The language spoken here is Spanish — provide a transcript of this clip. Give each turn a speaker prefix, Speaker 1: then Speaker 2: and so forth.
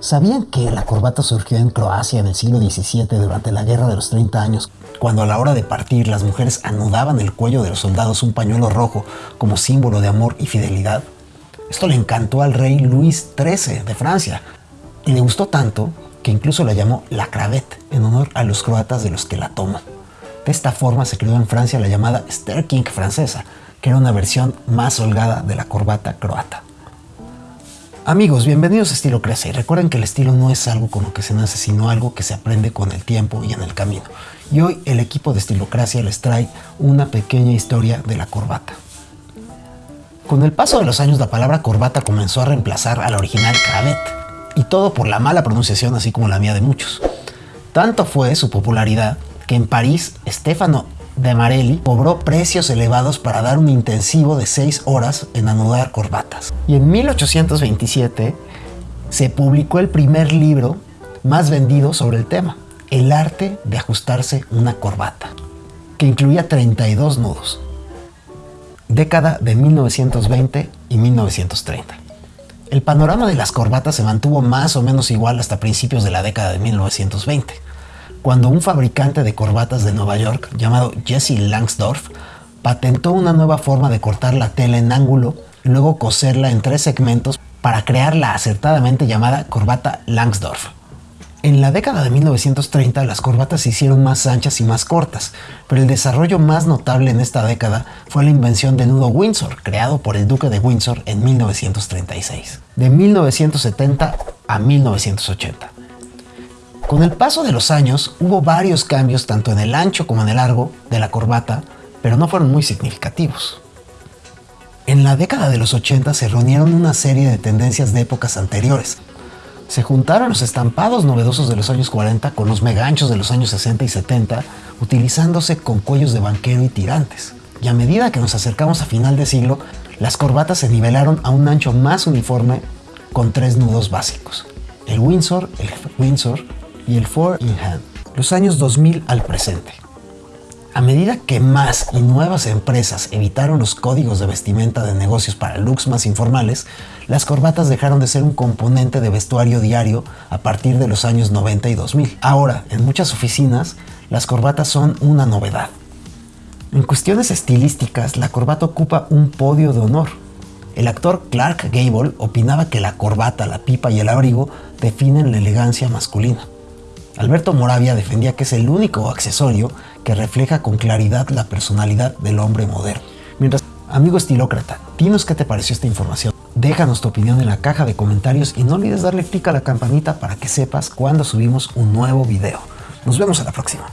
Speaker 1: ¿Sabían que la corbata surgió en Croacia en el siglo XVII durante la Guerra de los 30 años, cuando a la hora de partir las mujeres anudaban el cuello de los soldados un pañuelo rojo como símbolo de amor y fidelidad? Esto le encantó al rey Luis XIII de Francia y le gustó tanto que incluso la llamó la cravette en honor a los croatas de los que la tomó. De esta forma se creó en Francia la llamada Sterking francesa, que era una versión más holgada de la corbata croata. Amigos, bienvenidos a Estilocracia y recuerden que el estilo no es algo con lo que se nace, sino algo que se aprende con el tiempo y en el camino. Y hoy el equipo de Estilocracia les trae una pequeña historia de la corbata. Con el paso de los años la palabra corbata comenzó a reemplazar a la original cravette, y todo por la mala pronunciación así como la mía de muchos. Tanto fue su popularidad que en París Stefano de Marelli cobró precios elevados para dar un intensivo de 6 horas en anudar corbatas. Y en 1827 se publicó el primer libro más vendido sobre el tema, El arte de ajustarse una corbata, que incluía 32 nudos. Década de 1920 y 1930. El panorama de las corbatas se mantuvo más o menos igual hasta principios de la década de 1920 cuando un fabricante de corbatas de Nueva York llamado Jesse Langsdorff patentó una nueva forma de cortar la tela en ángulo y luego coserla en tres segmentos para crear la acertadamente llamada corbata Langsdorff. En la década de 1930 las corbatas se hicieron más anchas y más cortas, pero el desarrollo más notable en esta década fue la invención del nudo Windsor, creado por el duque de Windsor en 1936, de 1970 a 1980. Con el paso de los años hubo varios cambios tanto en el ancho como en el largo de la corbata, pero no fueron muy significativos. En la década de los 80 se reunieron una serie de tendencias de épocas anteriores. Se juntaron los estampados novedosos de los años 40 con los meganchos de los años 60 y 70, utilizándose con cuellos de banquero y tirantes. Y a medida que nos acercamos a final de siglo, las corbatas se nivelaron a un ancho más uniforme con tres nudos básicos. El Windsor, el Windsor y el Four in Hand, los años 2000 al presente. A medida que más y nuevas empresas evitaron los códigos de vestimenta de negocios para looks más informales, las corbatas dejaron de ser un componente de vestuario diario a partir de los años 90 y 2000. Ahora, en muchas oficinas, las corbatas son una novedad. En cuestiones estilísticas, la corbata ocupa un podio de honor. El actor Clark Gable opinaba que la corbata, la pipa y el abrigo definen la elegancia masculina. Alberto Moravia defendía que es el único accesorio que refleja con claridad la personalidad del hombre moderno. Mientras, amigo estilócrata, dinos qué te pareció esta información. Déjanos tu opinión en la caja de comentarios y no olvides darle clic a la campanita para que sepas cuando subimos un nuevo video. Nos vemos a la próxima.